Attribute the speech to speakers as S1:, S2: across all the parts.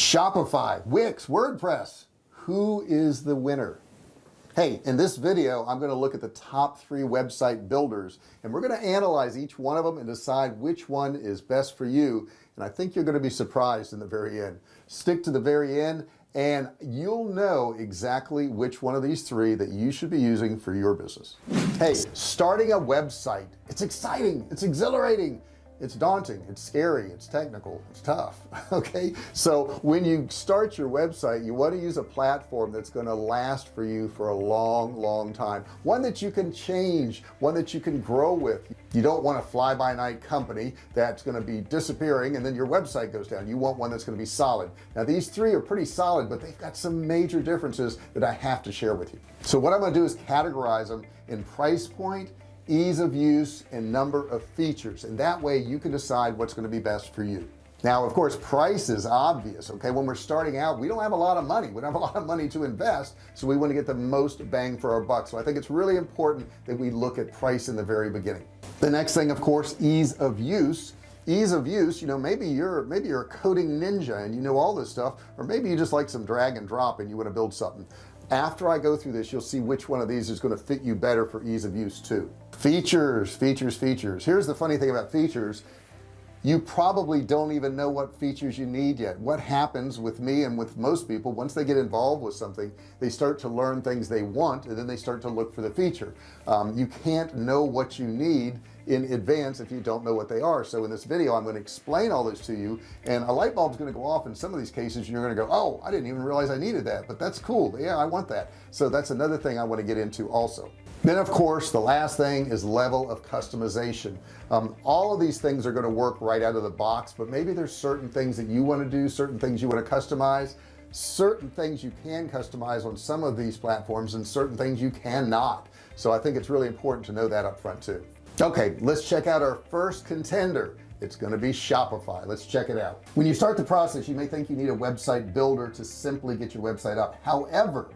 S1: Shopify Wix WordPress. Who is the winner? Hey in this video I'm going to look at the top three website builders and we're going to analyze each one of them and decide which one is best for you. And I think you're going to be surprised in the very end. Stick to the very end and you'll know exactly which one of these three that you should be using for your business. Hey starting a website. It's exciting. It's exhilarating it's daunting it's scary it's technical it's tough okay? So when you start your website you want to use a platform that's going to last for you for a long long time. One that you can change one that you can grow with. You don't want a fly-by-night company that's going to be disappearing and then your website goes down. You want one that's going to be solid. Now these three are pretty solid but they've got some major differences that I have to share with you. So what I'm going to do is categorize them in price point ease of use and number of features. And that way you can decide what's going to be best for you. Now of course price is obvious okay? When we're starting out we don't have a lot of money. We don't have a lot of money to invest so we want to get the most bang for our buck. So I think it's really important that we look at price in the very beginning. The next thing of course ease of use. Ease of use you know maybe you're maybe you're a coding ninja and you know all this stuff or maybe you just like some drag and drop and you want to build something after I go through this you'll see which one of these is going to fit you better for ease of use too. Features features features. Here's the funny thing about features. You probably don't even know what features you need yet. What happens with me and with most people once they get involved with something they start to learn things they want and then they start to look for the feature. Um, you can't know what you need in advance if you don't know what they are. So in this video I'm going to explain all this to you and a light bulb is going to go off in some of these cases you're going to go oh I didn't even realize I needed that but that's cool. Yeah I want that. So that's another thing I want to get into also. Then of course the last thing is level of customization. Um, all of these things are going to work right out of the box but maybe there's certain things that you want to do certain things you want to customize certain things you can customize on some of these platforms and certain things you cannot. So I think it's really important to know that up front too okay let's check out our first contender. It's going to be Shopify. Let's check it out. When you start the process you may think you need a website builder to simply get your website up. However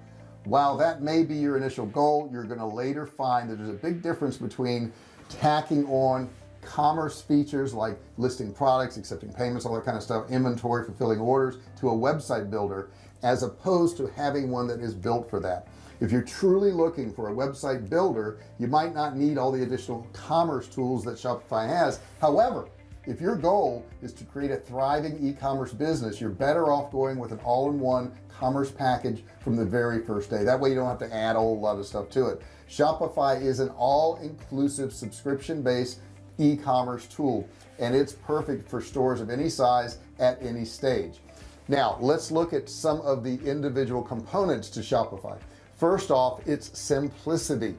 S1: while that may be your initial goal you're going to later find that there's a big difference between tacking on commerce features like listing products accepting payments all that kind of stuff inventory fulfilling orders to a website builder as opposed to having one that is built for that. If you're truly looking for a website builder you might not need all the additional commerce tools that Shopify has. However if your goal is to create a thriving e-commerce business you're better off going with an all-in-one commerce package from the very first day. That way you don't have to add a whole lot of stuff to it. Shopify is an all-inclusive subscription-based e-commerce tool and it's perfect for stores of any size at any stage now let's look at some of the individual components to Shopify. First off it's simplicity.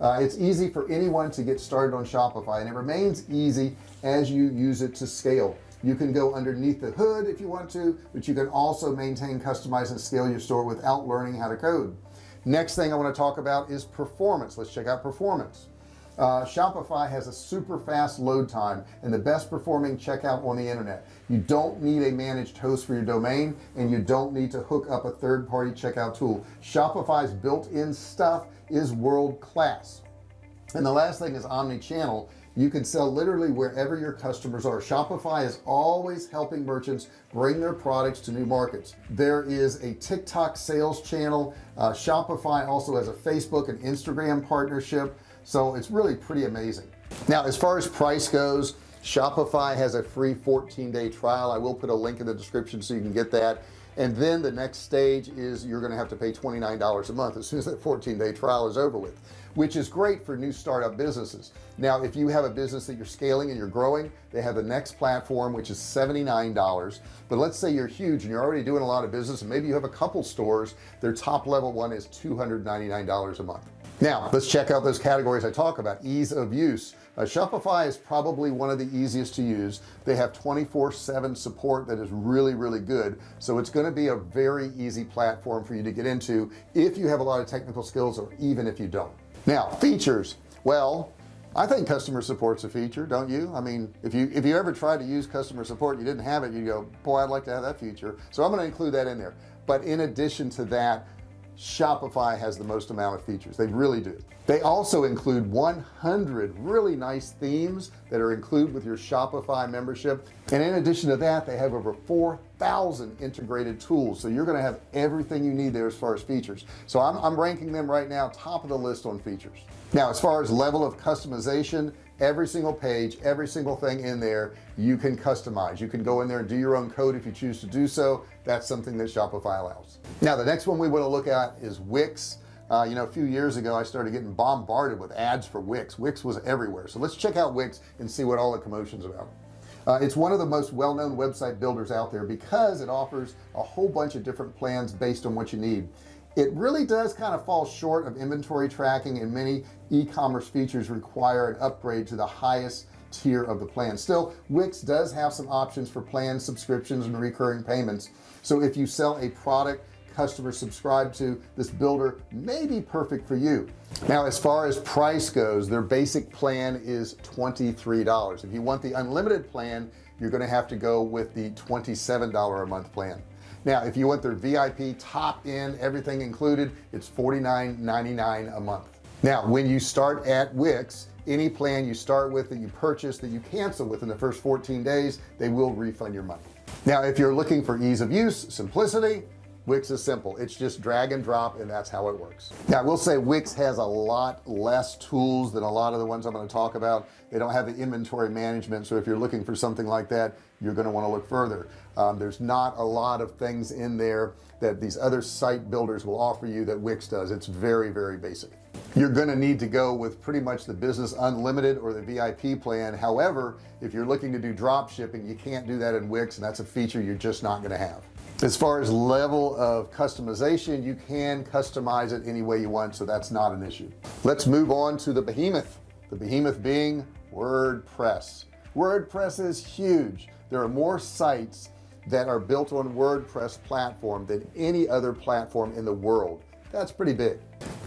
S1: Uh, it's easy for anyone to get started on Shopify and it remains easy as you use it to scale. You can go underneath the hood if you want to but you can also maintain customize and scale your store without learning how to code. Next thing I want to talk about is performance. Let's check out performance uh, Shopify has a super fast load time and the best performing checkout on the internet. You don't need a managed host for your domain and you don't need to hook up a third-party checkout tool. Shopify's built-in stuff is world-class. And the last thing is omni-channel. You can sell literally wherever your customers are. Shopify is always helping merchants bring their products to new markets. There is a TikTok sales channel. Uh, Shopify also has a Facebook and Instagram partnership so it's really pretty amazing. Now as far as price goes Shopify has a free 14-day trial. I will put a link in the description so you can get that. And then the next stage is you're going to have to pay $29 a month as soon as that 14-day trial is over with which is great for new startup businesses. Now if you have a business that you're scaling and you're growing they have the next platform which is $79 but let's say you're huge and you're already doing a lot of business and maybe you have a couple stores their top level one is $299 a month now let's check out those categories I talk about. Ease of use. Uh, Shopify is probably one of the easiest to use. They have 24 7 support that is really really good. So it's going to be a very easy platform for you to get into if you have a lot of technical skills or even if you don't. Now features. Well I think customer support's a feature don't you? I mean if you if you ever tried to use customer support you didn't have it you go boy I'd like to have that feature. So I'm going to include that in there. But in addition to that Shopify has the most amount of features. They really do. They also include 100 really nice themes that are included with your Shopify membership. And in addition to that they have over 4,000 integrated tools. So you're going to have everything you need there as far as features. So I'm, I'm ranking them right now top of the list on features. Now as far as level of customization every single page every single thing in there you can customize. You can go in there and do your own code if you choose to do so. That's something that Shopify allows. Now the next one we want to look at is Wix. Uh, you know a few years ago I started getting bombarded with ads for Wix. Wix was everywhere. So let's check out Wix and see what all the commotions about. Uh, it's one of the most well-known website builders out there because it offers a whole bunch of different plans based on what you need it really does kind of fall short of inventory tracking and many e-commerce features require an upgrade to the highest tier of the plan. Still Wix does have some options for plans subscriptions and recurring payments. So if you sell a product customers subscribe to this builder may be perfect for you. Now as far as price goes their basic plan is $23 if you want the unlimited plan you're going to have to go with the $27 a month plan now if you want their VIP top end everything included it's $49.99 a month. Now when you start at Wix any plan you start with that you purchase that you cancel within the first 14 days they will refund your money. Now if you're looking for ease of use simplicity Wix is simple. It's just drag and drop and that's how it works. Now I will say Wix has a lot less tools than a lot of the ones I'm going to talk about. They don't have the inventory management so if you're looking for something like that you're going to want to look further. Um, there's not a lot of things in there that these other site builders will offer you that Wix does. It's very very basic you're going to need to go with pretty much the business unlimited or the VIP plan. However if you're looking to do drop shipping you can't do that in Wix and that's a feature you're just not going to have. As far as level of customization you can customize it any way you want so that's not an issue. Let's move on to the behemoth. The behemoth being WordPress. WordPress is huge. There are more sites that are built on WordPress platform than any other platform in the world that's pretty big.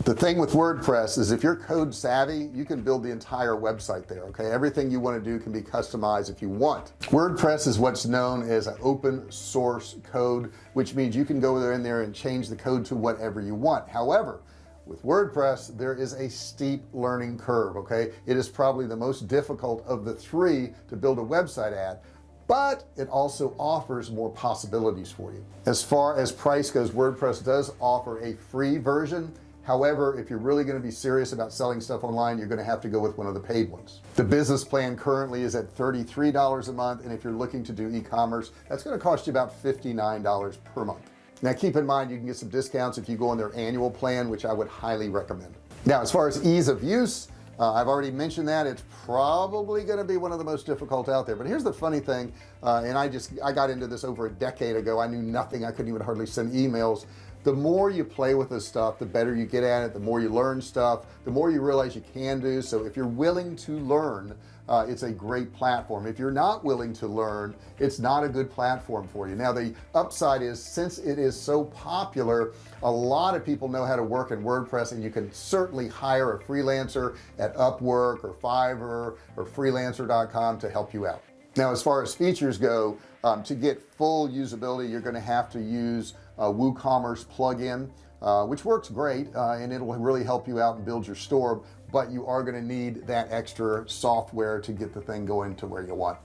S1: The thing with WordPress is if you're code savvy you can build the entire website there okay? Everything you want to do can be customized if you want. WordPress is what's known as an open source code which means you can go there in there and change the code to whatever you want. However with WordPress there is a steep learning curve okay? It is probably the most difficult of the three to build a website at but it also offers more possibilities for you. As far as price goes WordPress does offer a free version. However if you're really going to be serious about selling stuff online you're going to have to go with one of the paid ones. The business plan currently is at $33 a month and if you're looking to do e-commerce that's going to cost you about $59 per month. Now keep in mind you can get some discounts if you go on their annual plan which I would highly recommend. Now as far as ease of use uh, I've already mentioned that. It's probably going to be one of the most difficult out there. But here's the funny thing uh, and I just I got into this over a decade ago. I knew nothing. I couldn't even hardly send emails the more you play with this stuff the better you get at it the more you learn stuff the more you realize you can do. So if you're willing to learn uh, it's a great platform. If you're not willing to learn it's not a good platform for you. Now the upside is since it is so popular a lot of people know how to work in WordPress and you can certainly hire a freelancer at Upwork or Fiverr or freelancer.com to help you out. Now as far as features go um, to get full usability you're going to have to use a WooCommerce plugin uh, which works great uh, and it'll really help you out and build your store but you are going to need that extra software to get the thing going to where you want.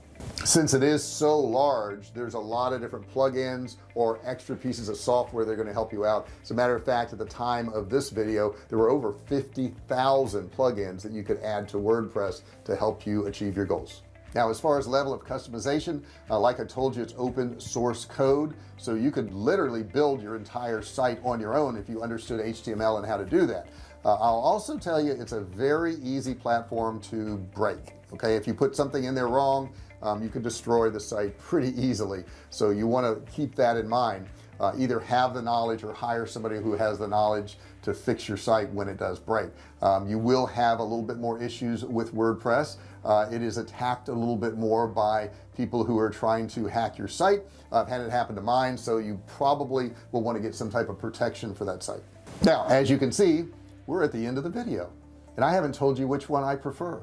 S1: Since it is so large there's a lot of different plugins or extra pieces of software they're going to help you out. As a matter of fact at the time of this video there were over 50,000 plugins that you could add to WordPress to help you achieve your goals now as far as level of customization uh, like I told you it's open source code. So you could literally build your entire site on your own if you understood HTML and how to do that. Uh, I'll also tell you it's a very easy platform to break okay? If you put something in there wrong um, you can destroy the site pretty easily. So you want to keep that in mind uh, either have the knowledge or hire somebody who has the knowledge to fix your site when it does break. Um, you will have a little bit more issues with WordPress. Uh, it is attacked a little bit more by people who are trying to hack your site. I've had it happen to mine so you probably will want to get some type of protection for that site. Now as you can see we're at the end of the video and I haven't told you which one I prefer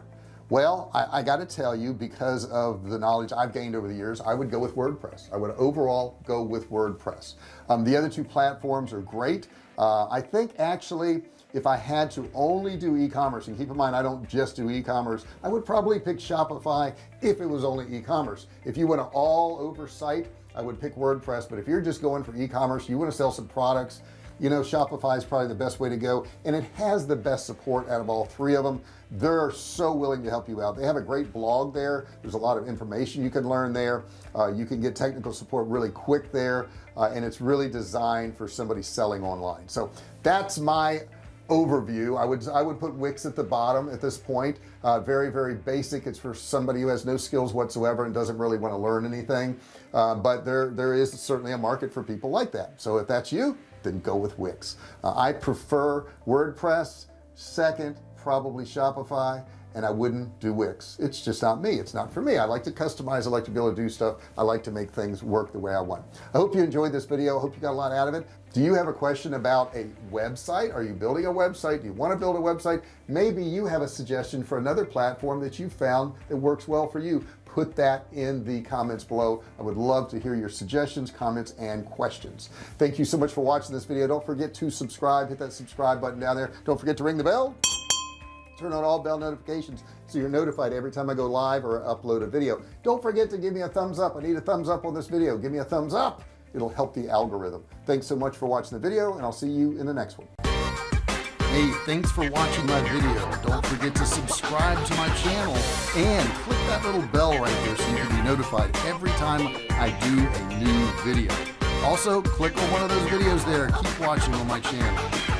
S1: well I, I got to tell you because of the knowledge I've gained over the years I would go with WordPress. I would overall go with WordPress. Um, the other two platforms are great. Uh, I think actually if I had to only do e-commerce and keep in mind I don't just do e-commerce I would probably pick Shopify if it was only e-commerce. If you want to all oversight I would pick WordPress but if you're just going for e-commerce you want to sell some products you know Shopify is probably the best way to go and it has the best support out of all three of them. They're so willing to help you out. They have a great blog there. There's a lot of information you can learn there. Uh, you can get technical support really quick there uh, and it's really designed for somebody selling online. So that's my overview. I would I would put Wix at the bottom at this point. Uh, very very basic. It's for somebody who has no skills whatsoever and doesn't really want to learn anything. Uh, but there there is certainly a market for people like that. So if that's you then go with Wix. Uh, I prefer WordPress second probably Shopify and I wouldn't do Wix. It's just not me. It's not for me. I like to customize. I like to be able to do stuff. I like to make things work the way I want. I hope you enjoyed this video. I hope you got a lot out of it. Do you have a question about a website? Are you building a website? Do you want to build a website? Maybe you have a suggestion for another platform that you found that works well for you put that in the comments below. I would love to hear your suggestions comments and questions. Thank you so much for watching this video. Don't forget to subscribe hit that subscribe button down there. Don't forget to ring the bell. Turn on all bell notifications so you're notified every time I go live or upload a video. Don't forget to give me a thumbs up. I need a thumbs up on this video. Give me a thumbs up. It'll help the algorithm. Thanks so much for watching the video and I'll see you in the next one hey thanks for watching my video. Don't forget to subscribe to my channel and click that little bell right there so you can be notified every time I do a new video. Also click on one of those videos there. Keep watching on my channel